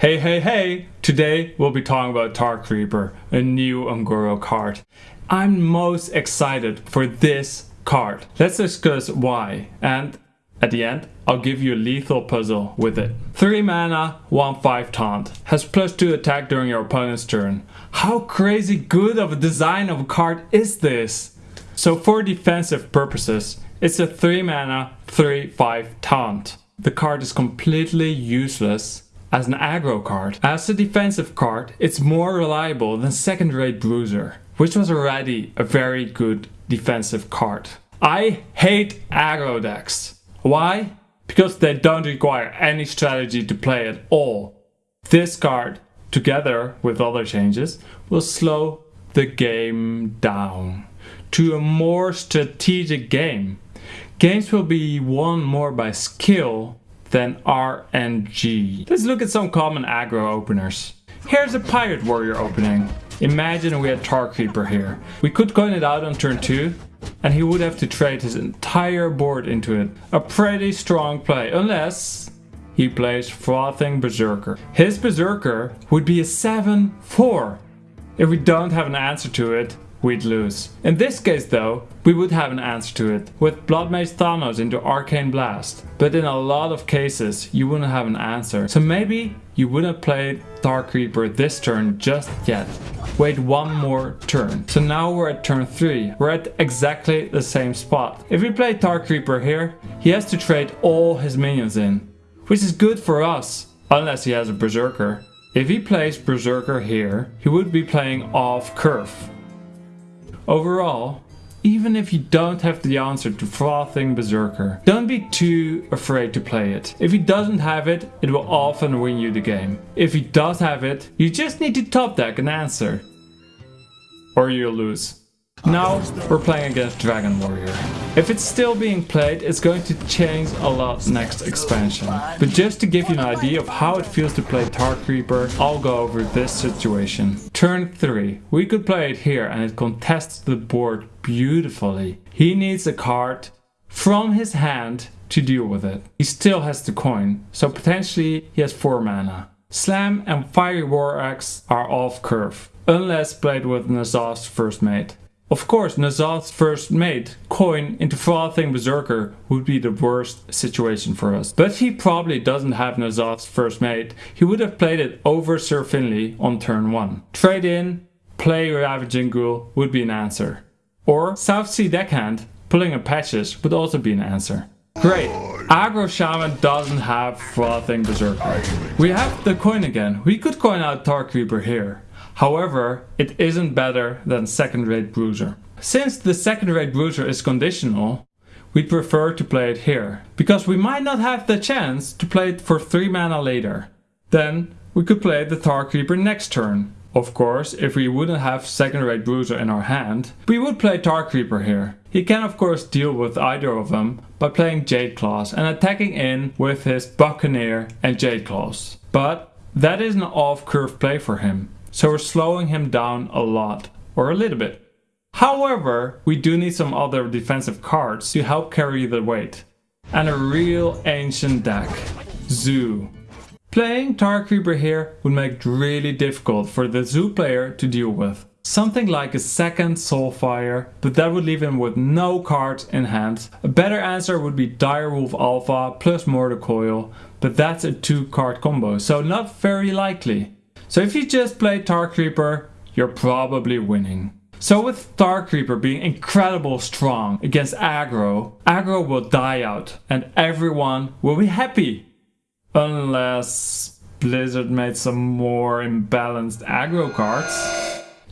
Hey, hey, hey! Today we'll be talking about Tar Creeper, a new Un'Goro card. I'm most excited for this card. Let's discuss why and at the end I'll give you a lethal puzzle with it. 3 mana, 1-5 taunt. Has plus 2 attack during your opponent's turn. How crazy good of a design of a card is this? So for defensive purposes, it's a 3 mana, 3-5 taunt. The card is completely useless as an aggro card. As a defensive card, it's more reliable than second rate Bruiser, which was already a very good defensive card. I hate aggro decks. Why? Because they don't require any strategy to play at all. This card, together with other changes, will slow the game down to a more strategic game. Games will be won more by skill than RNG. Let's look at some common aggro openers. Here's a Pirate Warrior opening. Imagine we had Tar Creeper here. We could coin it out on turn 2 and he would have to trade his entire board into it. A pretty strong play, unless he plays Frothing Berserker. His Berserker would be a 7-4. If we don't have an answer to it, we'd lose. In this case though, we would have an answer to it, with Bloodmage Thalnos into Arcane Blast. But in a lot of cases, you wouldn't have an answer. So maybe you wouldn't play Tar Creeper this turn just yet. Wait one more turn. So now we're at turn 3. We're at exactly the same spot. If we play Tar Creeper here, he has to trade all his minions in. Which is good for us, unless he has a Berserker. If he plays Berserker here, he would be playing off curve. Overall, even if you don't have the answer to Frothing Berserker, don't be too afraid to play it. If he doesn't have it, it will often win you the game. If he does have it, you just need to top deck an answer. Or you'll lose. Now we're playing against Dragon Warrior. If it's still being played, it's going to change a lot next expansion. But just to give you an idea of how it feels to play Tar Creeper, I'll go over this situation. Turn 3. We could play it here and it contests the board beautifully. He needs a card from his hand to deal with it. He still has the coin, so potentially he has 4 mana. Slam and Fiery War Axe are off curve, unless played with N'Zoth's First Mate. Of course, N'Zoth's first mate, coin into Frothing Berserker would be the worst situation for us. But he probably doesn't have N'Zoth's first mate, he would have played it over Sir Finley on turn 1. Trade in, play Ravaging Ghoul would be an answer. Or Southsea Deckhand, pulling a Patches would also be an answer. Great, Aggro Shaman doesn't have Frothing Berserker. We have the coin again, we could coin out Tar Creeper here. However, it isn't better than second-rate Bruiser. Since the second-rate Bruiser is conditional, we'd prefer to play it here, because we might not have the chance to play it for 3 mana later. Then we could play the Tar Creeper next turn. Of course, if we wouldn't have second-rate Bruiser in our hand, we would play Tar Creeper here. He can of course deal with either of them by playing Jade Claws and attacking in with his Buccaneer and Jade Claws. But that is an off-curve play for him. So we're slowing him down a lot, or a little bit. However, we do need some other defensive cards to help carry the weight. And a real ancient deck, Zoo. Playing Tar Creeper here would make it really difficult for the Zoo player to deal with. Something like a second Soulfire, but that would leave him with no cards in hand. A better answer would be Direwolf Alpha plus Mortal Coil, but that's a two card combo, so not very likely. So if you just play Tar Creeper, you're probably winning. So with Tar Creeper being incredible strong against aggro, aggro will die out and everyone will be happy. Unless Blizzard made some more imbalanced aggro cards.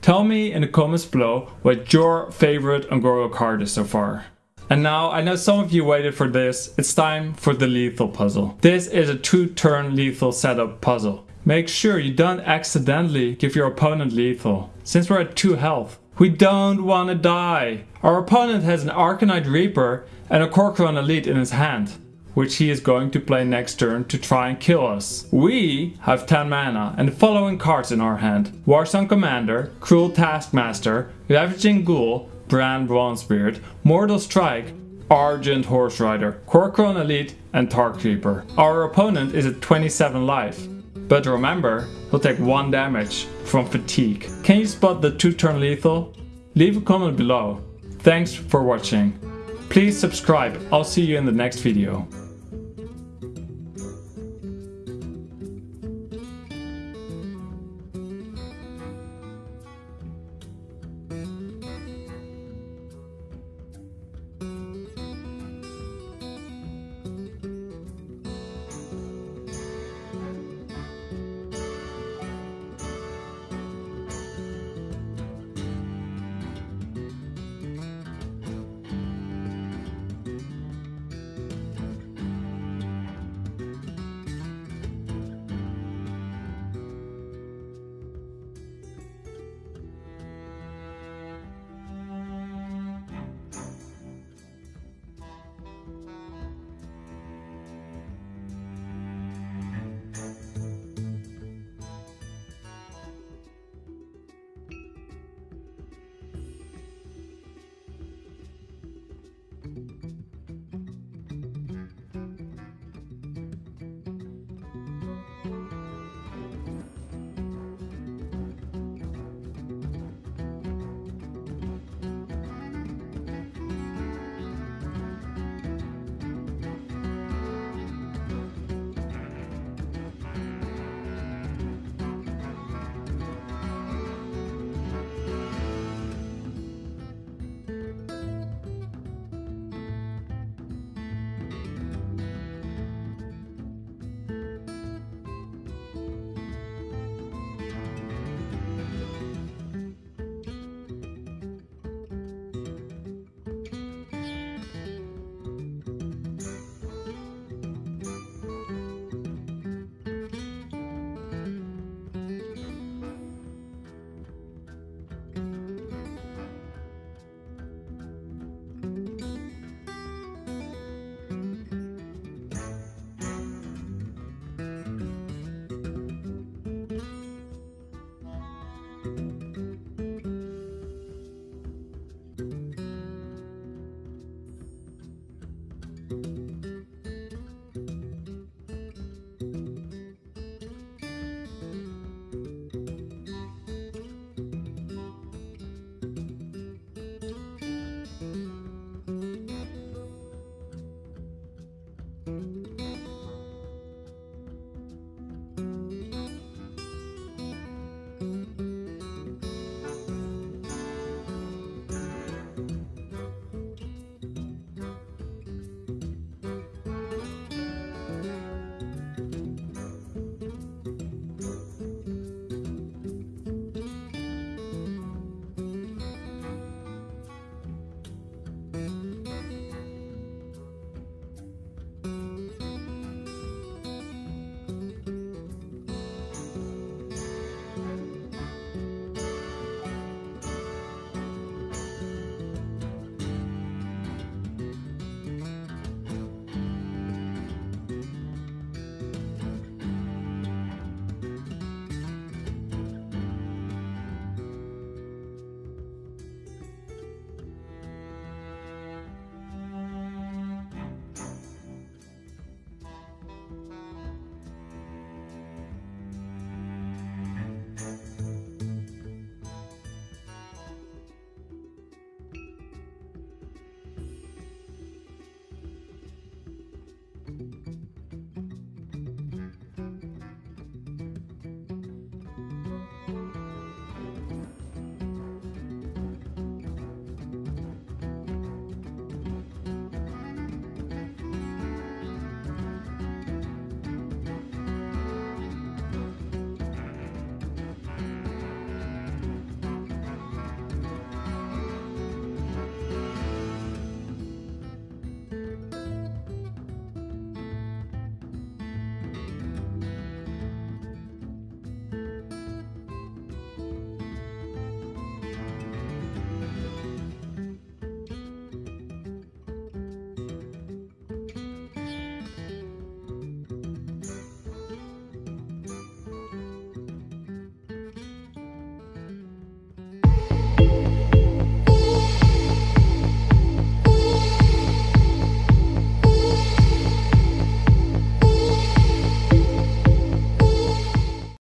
Tell me in the comments below what your favorite Un'Goro card is so far. And now, I know some of you waited for this, it's time for the lethal puzzle. This is a two turn lethal setup puzzle. Make sure you don't accidentally give your opponent lethal, since we're at 2 health. We don't want to die. Our opponent has an Arcanite Reaper and a Kor'kron Elite in his hand, which he is going to play next turn to try and kill us. We have 10 mana and the following cards in our hand. Warsong Commander, Cruel Taskmaster, Ravaging Ghoul, Brann Bronzebeard, Mortal Strike, Argent Horserider, Kor'kron Elite and Tar Creeper. Our opponent is at 27 life. But remember, he'll take 1 damage from fatigue. Can you spot the 2 turn lethal? Leave a comment below. Thanks for watching. Please subscribe, I'll see you in the next video.